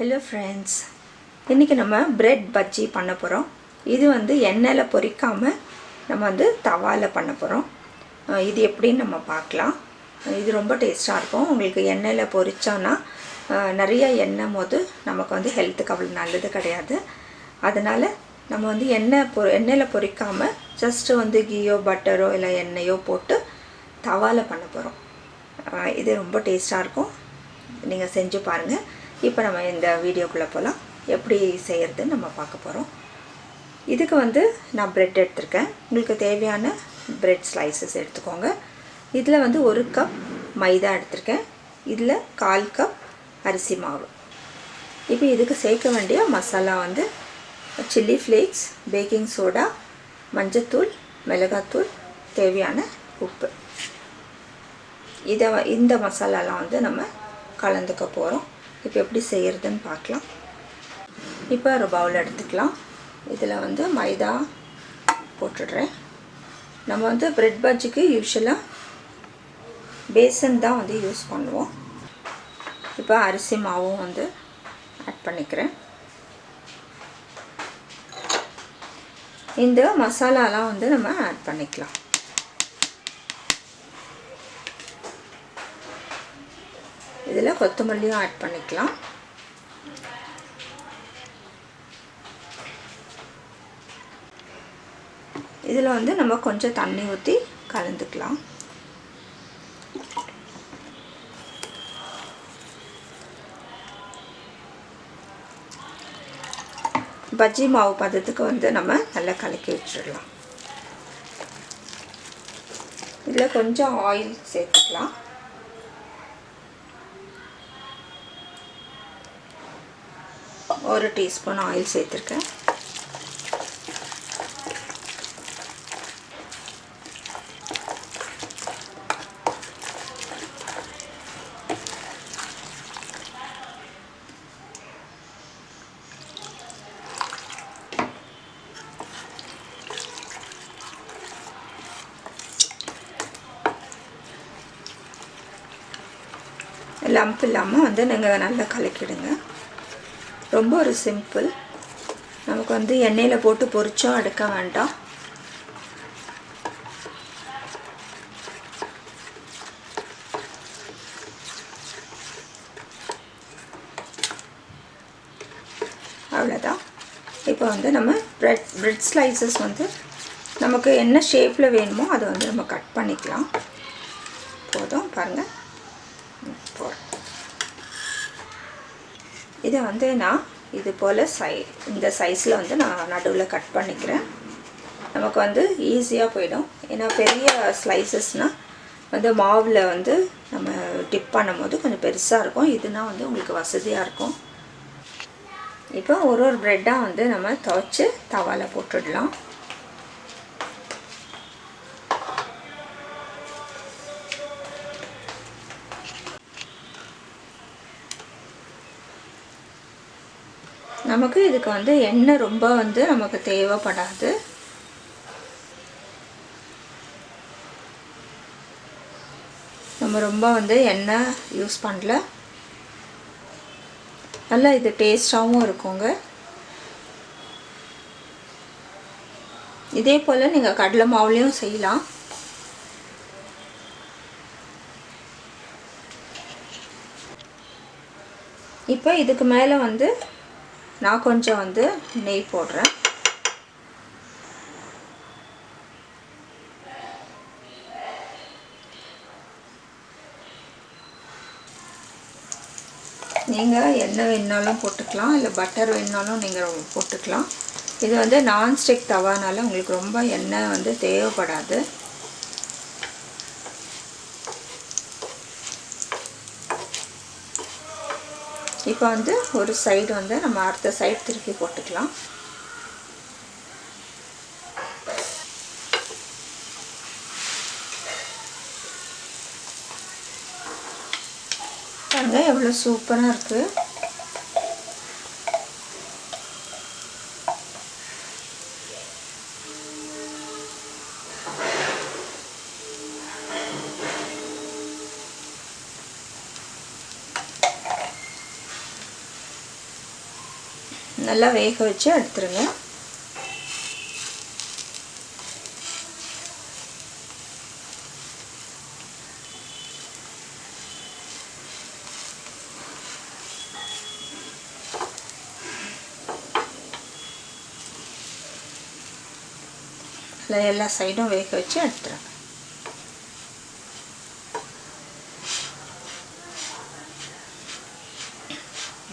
Hello friends இன்றைக்கி நம்ம bread bajji பண்ண போகிறோம் இது வந்து எண்ணெயில் பொரிக்காமல் நம்ம வந்து தவாவில் பண்ண போகிறோம் இது எப்படின்னு நம்ம பார்க்கலாம். இது ரொம்ப டேஸ்ட்டாக இருக்கும். உங்களுக்கு எண்ணெயில் பொரிச்சோன்னா நிறைய எண்ணெய் போது நமக்கு வந்து ஹெல்த்துக்கு அவ்வளோ நல்லது கிடையாது. அதனால் நம்ம வந்து எண்ணெய் பொ எண்ணெயில் பொரிக்காமல் ஜஸ்ட்டு வந்து கீயோ பட்டரோ இல்லை எண்ணெயோ போட்டு தவாவில் பண்ண போகிறோம் இது ரொம்ப டேஸ்ட்டாக இருக்கும். நீங்கள் செஞ்சு பாருங்கள் இப்போ நம்ம இந்த வீடியோக்குள்ளே போகலாம் எப்படி செய்கிறதுன்னு நம்ம பார்க்க போகிறோம் இதுக்கு வந்து நான் ப்ரெட் எடுத்திருக்கேன். உங்களுக்கு தேவையான ப்ரெட் ஸ்லைசஸ் எடுத்துக்கோங்க. இதில் வந்து ஒரு கப் மைதா எடுத்திருக்கேன். இதில் கால் கப் அரிசி மாவு. இப்போ இதுக்கு சேர்க்க வேண்டிய மசாலா வந்து சில்லி ஃப்ளேக்ஸ் பேக்கிங் சோடா மஞ்சத்தூள் மிளகாத்தூள் தேவையான உப்பு. இதை இந்த மசாலாலாம் வந்து நம்ம கலந்துக்க போகிறோம் இப்போ எப்படி செய்கிறதுன்னு பார்க்கலாம். இப்போ ஒரு பவுல் எடுத்துக்கலாம். இதில் வந்து மைதா போட்டுடுறேன். நம்ம வந்து ப்ரெட் பஜ்ஜிக்கு யூஸ்வலாக பேசன் தான் வந்து யூஸ் பண்ணுவோம். இப்போ அரிசி மாவும் வந்து ஆட் பண்ணிக்கிறேன். இந்த மசாலாலாம் வந்து நம்ம ஆட் பண்ணிக்கலாம். இதில் கொத்தமல்லியும் ஆட் பண்ணிக்கலாம். இதில் வந்து நம்ம கொஞ்சம் தண்ணி ஊற்றி கலந்துக்கலாம். பஜ்ஜி மாவு பதத்துக்கு வந்து நம்ம நல்லா கலக்கி வச்சிடலாம். இதில் கொஞ்சம் ஆயில் சேர்த்துக்கலாம். ஒரு டீஸ்பூன் ஆயில் சேர்த்துருக்கேன். லம்ப் இல்லாமல் வந்து நீங்கள் நல்லா கலக்கிடுங்க. ரொம்ப ஒரு சிம்பிள் நமக்கு வந்து எண்ணெயில் போட்டு பொரிச்சோம் எடுக்க வேண்டாம். அவ்வளோதான் இப்போ வந்து நம்ம ப்ரெட் ப்ரெட் ஸ்லைசஸ் வந்து நமக்கு என்ன ஷேப்பில் வேணுமோ அதை வந்து நம்ம கட் பண்ணிக்கலாம். போதும் பாருங்கள் போகிறோம் இதை வந்து நான் இது போல் சை இந்த சைஸில் வந்து நான் நடுவில் கட் பண்ணிக்கிறேன். நமக்கு வந்து ஈஸியாக போயிடும். ஏன்னா பெரிய ஸ்லைசஸ்னால் வந்து மாவில் வந்து நம்ம டிப் பண்ணும்போது கொஞ்சம் பெருசாக இருக்கும். இதுனா வந்து உங்களுக்கு வசதியாக இருக்கும். இப்போ ஒரு ஒரு ப்ரெட்டாக வந்து நம்ம துவைச்சி தவாவில் போட்டுடலாம். நமக்கு இதுக்கு வந்து எண்ணெய் ரொம்ப வந்து நமக்கு தேவைப்படாது. நம்ம ரொம்ப வந்து எண்ணெய் யூஸ் பண்ணல. நல்லா இது டேஸ்டாகவும் இருக்குங்க. இதே போல் நீங்கள் கடலை மாவுலேயும் செய்யலாம். இப்போ இதுக்கு மேலே வந்து நான் கொஞ்சம் வந்து நெய் போடுறேன். நீங்கள் எண்ணெய் வேணுனாலும் போட்டுக்கலாம் இல்லை பட்டர் வேணுனாலும் நீங்கள் போட்டுக்கலாம். இது வந்து நான்ஸ்டிக் தவானால உங்களுக்கு ரொம்ப எண்ணெய் வந்து தேவைப்படாது. இப்போ வந்து ஒரு சைடு வந்து நம்ம அடுத்த சைடு திருப்பி போட்டுக்கலாம். பாருங்கள் எவ்வளோ சூப்பராக இருக்குது நல்லா வேக வச்சு எடுத்துருங்க. எல்லா சைடும் வேக வச்சு எடுத்துருங்க.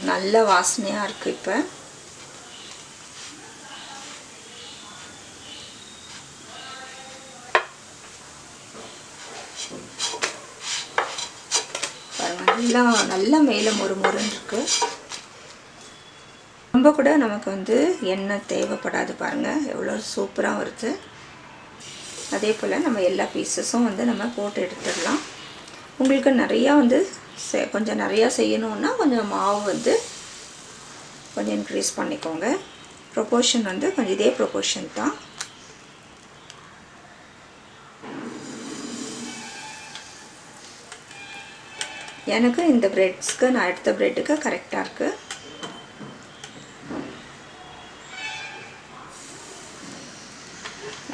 நல்ல வாசனையாக இருக்குது இப்போ. நல்லா நல்லா மேலே மொறு மொறுன்னு இருக்குது ரொம்ப கூட நமக்கு வந்து எண்ணெய் தேவைப்படாது பாருங்கள் எவ்வளோ சூப்பராக வருது. அதே போல் நம்ம எல்லா பீசஸும் வந்து நம்ம போட்டு எடுத்துடலாம். உங்களுக்கு நிறையா வந்து கொஞ்சம் நிறையா செய்யணுன்னா கொஞ்சம் மாவு வந்து கொஞ்சம் இன்க்ரீஸ் பண்ணிக்கோங்க. ப்ரொபோர்ஷன் வந்து கொஞ்சம் இதே ப்ரொபோர்ஷன் தான். எனக்கு இந்த ப்ரெட்ஸ்க்கு நான் எடுத்த ப்ரெட்டுக்கு கரெக்டாக இருக்குது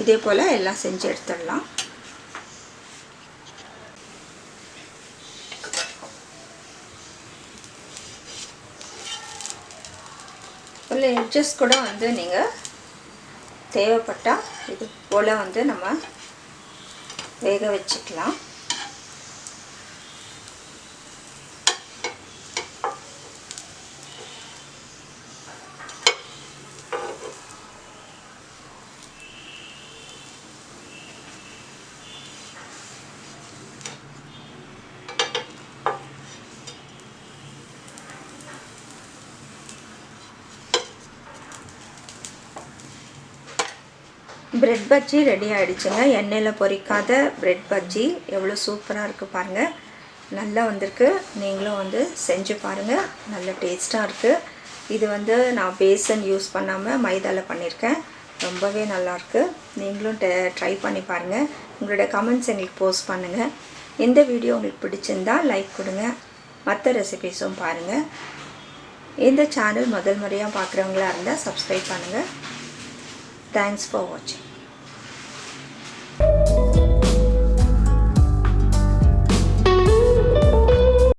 இதே போல் எல்லாம் செஞ்சு எடுத்துடலாம். உள்ள எட்ஜஸ் கூட வந்து நீங்கள் தேவைப்பட்டால் இது போல் வந்து நம்ம வேக வச்சுக்கலாம். பிரெட் பஜ்ஜி ரெடி ஆகிடுச்சுங்க எண்ணெயில் பொரிக்காத பிரெட் பஜ்ஜி எவ்வளோ சூப்பராக இருக்குது பாருங்கள் நல்லா வந்திருக்கு. நீங்களும் வந்து செஞ்சு பாருங்கள் நல்ல டேஸ்ட்டாக இருக்குது இது வந்து நான் பேசன் யூஸ் பண்ணாமல் மைதாவில் பண்ணியிருக்கேன் ரொம்பவே நல்லாயிருக்கு நீங்களும் ட்ரை பண்ணி பாருங்கள் உங்களோட கமெண்ட்ஸ் எங்களுக்கு போஸ்ட் பண்ணுங்கள் இந்த வீடியோ உங்களுக்கு பிடிச்சிருந்தா லைக் கொடுங்க. மற்ற ரெசிபீஸும் பாருங்கள் இந்த சேனல் முதல் முறையாக பார்க்குறவங்களா இருந்தால் சப்ஸ்கிரைப் பண்ணுங்கள் Thanks for watching.